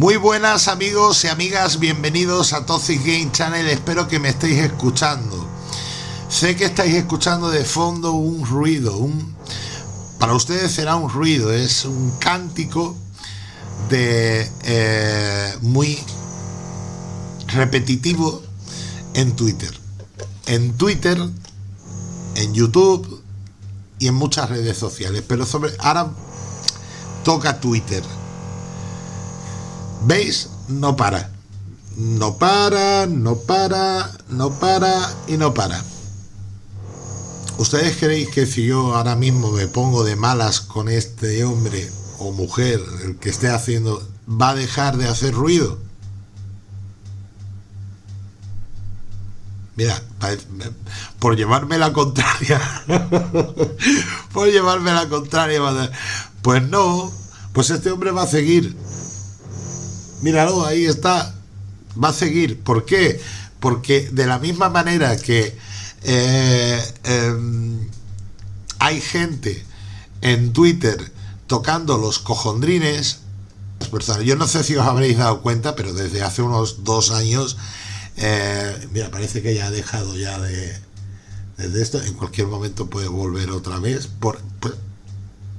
Muy buenas amigos y amigas, bienvenidos a Toxic Game Channel, espero que me estéis escuchando. Sé que estáis escuchando de fondo un ruido, un... para ustedes será un ruido, es un cántico de eh, muy repetitivo en Twitter. En Twitter, en YouTube y en muchas redes sociales, pero sobre ahora toca Twitter ¿Veis? No para. No para, no para, no para y no para. ¿Ustedes creéis que si yo ahora mismo me pongo de malas con este hombre o mujer, el que esté haciendo, va a dejar de hacer ruido? Mira, por llevarme la contraria, por llevarme la contraria, pues no, pues este hombre va a seguir míralo, ahí está, va a seguir. ¿Por qué? Porque de la misma manera que eh, em, hay gente en Twitter tocando los cojondrines, yo no sé si os habréis dado cuenta, pero desde hace unos dos años, eh, mira, parece que ya ha dejado ya de, desde esto, en cualquier momento puede volver otra vez, por, pues,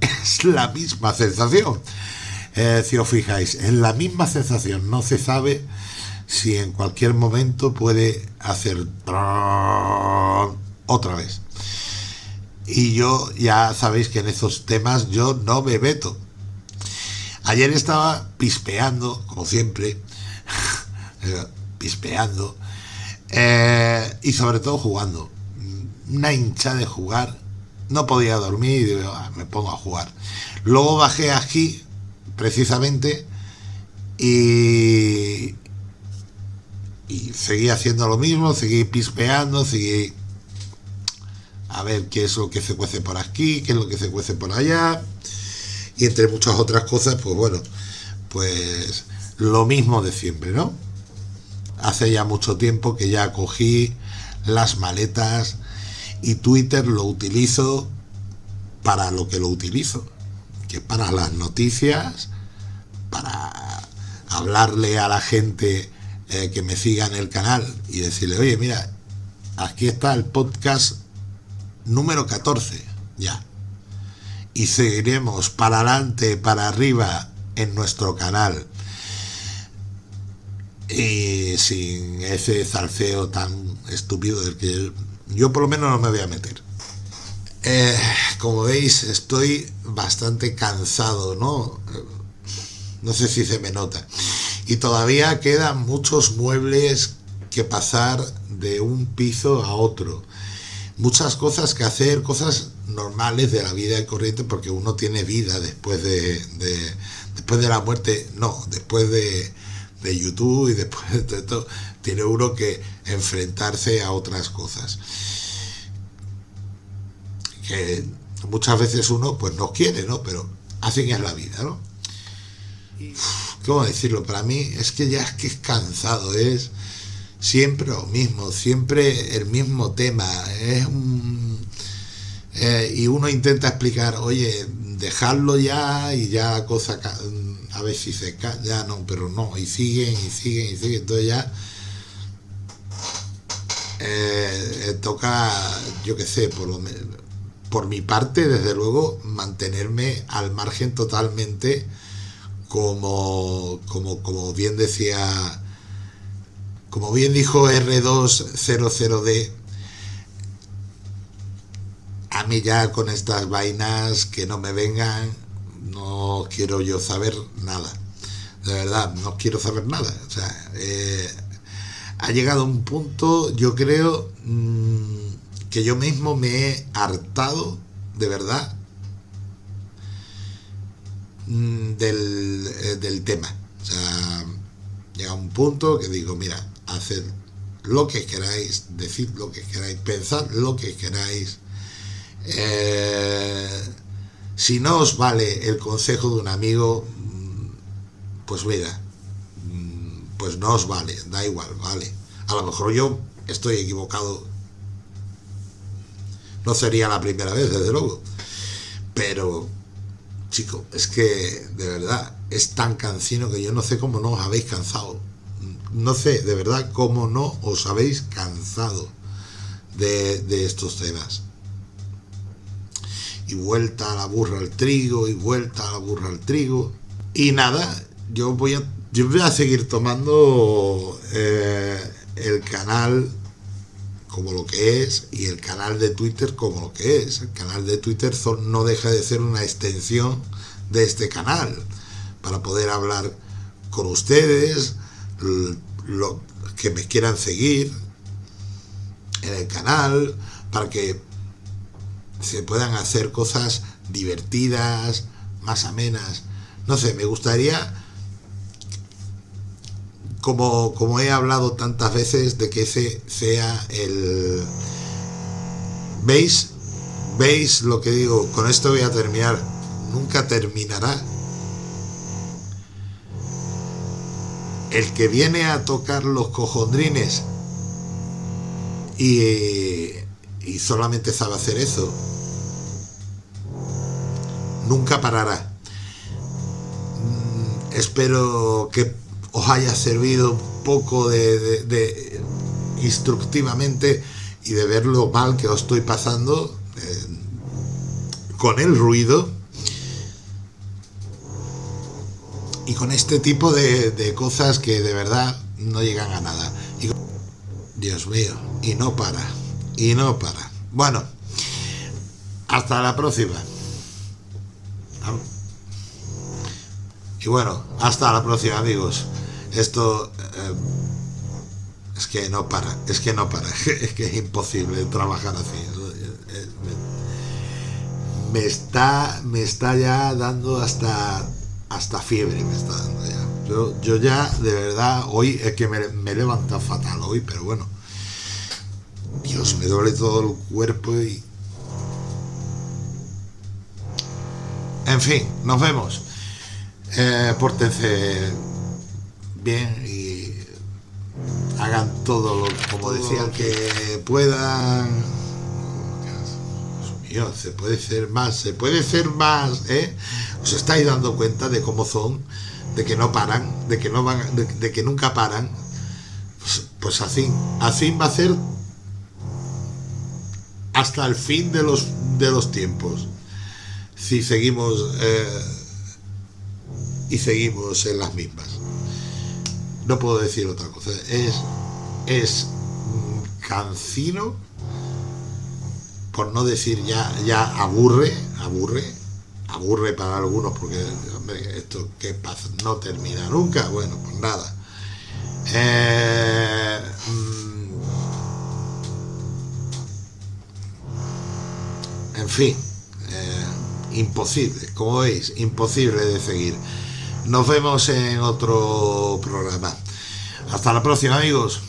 es la misma sensación. Eh, si os fijáis, en la misma sensación, no se sabe si en cualquier momento puede hacer otra vez. Y yo ya sabéis que en esos temas yo no me meto. Ayer estaba pispeando, como siempre, pispeando, eh, y sobre todo jugando. Una hincha de jugar, no podía dormir y ah, me pongo a jugar. Luego bajé aquí precisamente y, y seguí haciendo lo mismo, seguí pispeando, seguí a ver qué es lo que se cuece por aquí, qué es lo que se cuece por allá y entre muchas otras cosas, pues bueno, pues lo mismo de siempre, ¿no? Hace ya mucho tiempo que ya cogí las maletas y Twitter lo utilizo para lo que lo utilizo, que para las noticias, para hablarle a la gente eh, que me siga en el canal y decirle, oye, mira, aquí está el podcast número 14, ya. Y seguiremos para adelante, para arriba en nuestro canal. Y sin ese zarceo tan estúpido del que yo por lo menos no me voy a meter. Eh, como veis, estoy bastante cansado, ¿no? No sé si se me nota. Y todavía quedan muchos muebles que pasar de un piso a otro. Muchas cosas que hacer, cosas normales de la vida corriente, porque uno tiene vida después de, después de la muerte, no, después de, de YouTube y después de todo, tiene uno que enfrentarse a otras cosas que muchas veces uno pues no quiere, ¿no? Pero así es la vida, ¿no? ¿Cómo decirlo? Para mí es que ya es que es cansado, es siempre lo mismo, siempre el mismo tema, es eh, y uno intenta explicar, oye, dejarlo ya y ya la cosa a ver si se cae, ya no, pero no, y siguen y siguen y siguen, entonces ya eh, toca, yo qué sé, por lo menos por mi parte, desde luego, mantenerme al margen totalmente, como, como, como bien decía, como bien dijo R200D, a mí ya con estas vainas que no me vengan, no quiero yo saber nada. De verdad, no quiero saber nada. O sea, eh, ha llegado un punto, yo creo, mm, que yo mismo me he hartado, de verdad, mm, eh, del, tema. O sea, llega un punto que digo, mira, haced lo que queráis, decid lo que queráis, pensad lo que queráis. Eh, si no os vale el consejo de un amigo, mm, pues mira, mm, pues no os vale, da igual, vale. A lo mejor yo estoy equivocado no sería la primera vez, desde luego. Pero, chico, es que, de verdad, es tan cansino que yo no sé cómo no os habéis cansado. No sé, de verdad, cómo no os habéis cansado de, de estos temas. Y vuelta a la burra al trigo, y vuelta a la burra al trigo. Y nada, yo voy a, yo voy a seguir tomando eh, el canal como lo que es y el canal de Twitter como lo que es. El canal de Twitter no deja de ser una extensión de este canal para poder hablar con ustedes, lo, que me quieran seguir en el canal, para que se puedan hacer cosas divertidas, más amenas. No sé, me gustaría, como, como he hablado tantas veces, de que ese sea el... ¿Veis? ¿Veis lo que digo? Con esto voy a terminar. Nunca terminará el que viene a tocar los cojondrines y, y solamente sabe hacer eso, nunca parará. Mm, espero que os haya servido un poco de, instructivamente y de ver lo mal que os estoy pasando eh, con el ruido y con este tipo de, cosas que de verdad no llegan a nada. Y, Dios mío, y no para, y no para. Bueno, hasta la próxima. Y bueno, hasta la próxima amigos. Esto eh, es que no para, es que no para, es que es imposible trabajar así. Me está, me está ya dando hasta hasta fiebre me está dando ya. Yo, yo ya, de verdad, hoy es que me, me he levantado fatal hoy, pero bueno. Dios, me duele todo el cuerpo y... En fin, nos vemos. Eh, pórtense bien y hagan todo lo, como decían que puedan. Dios mío, se puede ser más, se puede ser más, ¿eh? os estáis dando cuenta de cómo son, de que no paran, de que no van, de, que nunca paran, pues, pues, así, así va a ser hasta el fin de los de los tiempos. Si seguimos eh, y seguimos en las mismas. No puedo decir otra cosa. Es es cansino, por no decir ya, ya aburre, aburre, aburre para algunos porque esto que pasa no termina nunca bueno pues nada eh, mm, en fin eh, imposible como veis imposible de seguir nos vemos en otro programa. Hasta la próxima amigos